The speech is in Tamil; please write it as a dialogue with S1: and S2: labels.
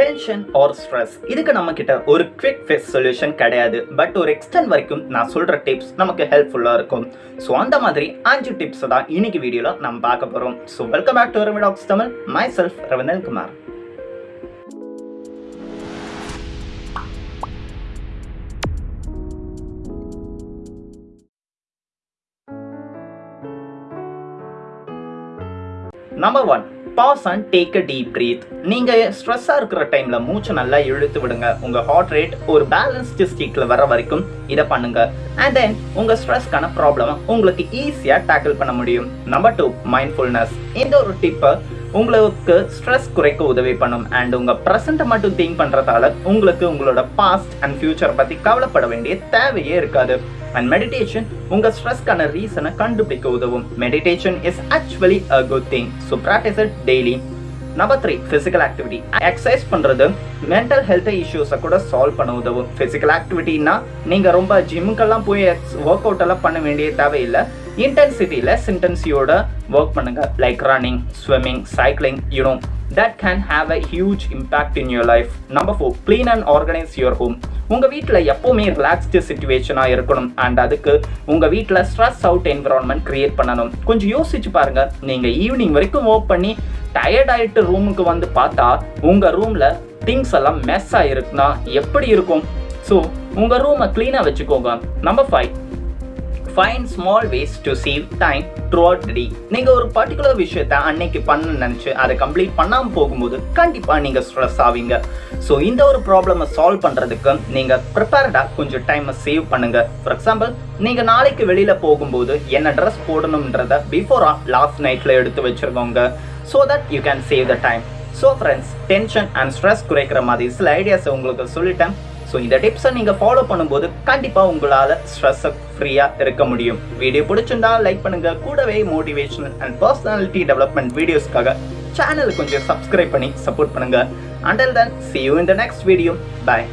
S1: டென்ஷன் ஆர் ஸ்ட்ரெஸ் இதுக்கு நம்ம கிட்ட ஒரு குவிக் ஃபேஸ் சொல்யூஷன் கிடையாது. பட் ஒரு எக்ஸ்டென்ட் வரைக்கும் நான் சொல்ற டிப்ஸ் நமக்கு ஹெல்ப்ஃபுல்லாக இருக்கும். ஸோ அந்த மாதிரி அஞ்சு டிப்ஸ் தான் இன்னைக்கு வீடியோவில் நம்ம பார்க்க போகிறோம் so welcome back to Remidox Tamil myself Ravindran Kumar number one pause and take a deep breath நீங்க ஸ்ட்ரெஸ்ஸா இருக்கிற டைம்ல மூச்சு நல்லா இழுத்து விடுங்க. உங்க ஹார்ட் ரேட் ஒரு பேலன்ஸ்டு ஸ்டேட்ல வர வரைக்கும் இதை பண்ணுங்க. அண்ட் தென் உங்க ஸ்ட்ரெஸ்க்கான ப்ராப்ளம் உங்களுக்கு ஈஸியா டேக்கிள் பண்ண முடியும். நம்பர் டூ மைண்ட்ஃபுல்னஸ் இந்த ஒரு டிப்பை உங்களுக்கு ஸ்ட்ரெஸ் குறைக்க உதவி பண்ணும். அண்ட் உங்க ப்ரெசண்ட்டை மட்டும் திங்க் பண்றதால உங்களுக்கு உங்களோட பாஸ்ட் அண்ட் ஃபியூச்சர் பத்தி கவலைப்பட வேண்டிய தேவையே இருக்காது. அண்ட் மெடிடேஷன் உங்க ஸ்ட்ரெஸ்க்கான ரீசனை கண்டுபிடிக்க உதவும். Meditation is actually a good thing so practice it daily number three physical activity exercise பண்ணுறது மென்டல் ஹெல்த் இஷ்யூஸை கூட சால்வ் பண்ண உதவும். ஃபிசிக்கல் ஆக்டிவிட்டின்னா நீங்கள் ரொம்ப ஜிம்முக்கெல்லாம் போய் ஒர்க் அவுட் எல்லாம் பண்ண வேண்டிய தேவையில்லை. இன்டென்சிட்டி லெஸ் இன்டென்சியோட ஒர்க் பண்ணுங்க. Like running swimming cycling you know that can have a huge impact in your life number four clean and organise your home உங்கள் வீட்டில் எப்போவுமே ரிலாக்ஸ்டு சுச்சுவேஷனாக இருக்கணும். அண்ட் அதுக்கு உங்கள் வீட்டில் ஸ்ட்ரெஸ் அவுட் என்விரான்மெண்ட் க்ரியேட் பண்ணணும். கொஞ்சம் யோசிச்சு பாருங்கள் நீங்கள் ஈவினிங் வரைக்கும் ஒர்க் பண்ணி டயர்ட் ஆகிட்டு ரூமுக்கு வந்து பார்த்தா உங்கள் ரூமில் திங்ஸ் எல்லாம் மெஸ் ஆகிருக்குன்னா எப்படி இருக்கும்? ஸோ உங்கள் ரூமை க்ளீனாக வச்சுக்கோங்க. Number five find small ways to save time throughout the நீங்கள் ஒரு பர்டிகுலர் விஷயத்த அன்னைக்கு பண்ண நினச்சி அதை கம்ப்ளீட் பண்ணாமல் போகும்போது கண்டிப்பாக நீங்கள் ஸ்ட்ரெஸ் ஆவீங்க. ஸோ இந்த ஒரு ப்ராப்ளமை சால்வ் பண்ணுறதுக்கு நீங்கள் ப்ரிப்பேர்டாக கொஞ்சம் டைமை சேவ் பண்ணுங்க. ஃபார் எக்ஸாம்பிள் நீங்கள் நாளைக்கு வெளியில் போகும்போது என்ன ட்ரெஸ் போடணுன்றத பிஃபோராக லாஸ்ட் நைட்டில் எடுத்து வச்சுருக்கோங்க. So that you can save the time so friends tension and stress குறைக்கிற மாதிரி சில ஐடியாஸை உங்களுக்கு சொல்லிட்டேன். ஸோ இந்த டிப்ஸை நீங்கள் ஃபாலோ பண்ணும்போது கண்டிப்பாக உங்களால் ஸ்ட்ரெஸ்ஸை ஃப்ரீயாக இருக்க முடியும். வீடியோ பிடிச்சிருந்தா லைக் பண்ணுங்க. கூடவே மோட்டிவேஷனல் அண்ட் பர்சனாலிட்டி டெவலப்மெண்ட் வீடியோஸ்க்காக சேனல் கொஞ்சம் சப்ஸ்கிரைப் பண்ணி சப்போர்ட் பண்ணுங்க. Until then see you in the next video bye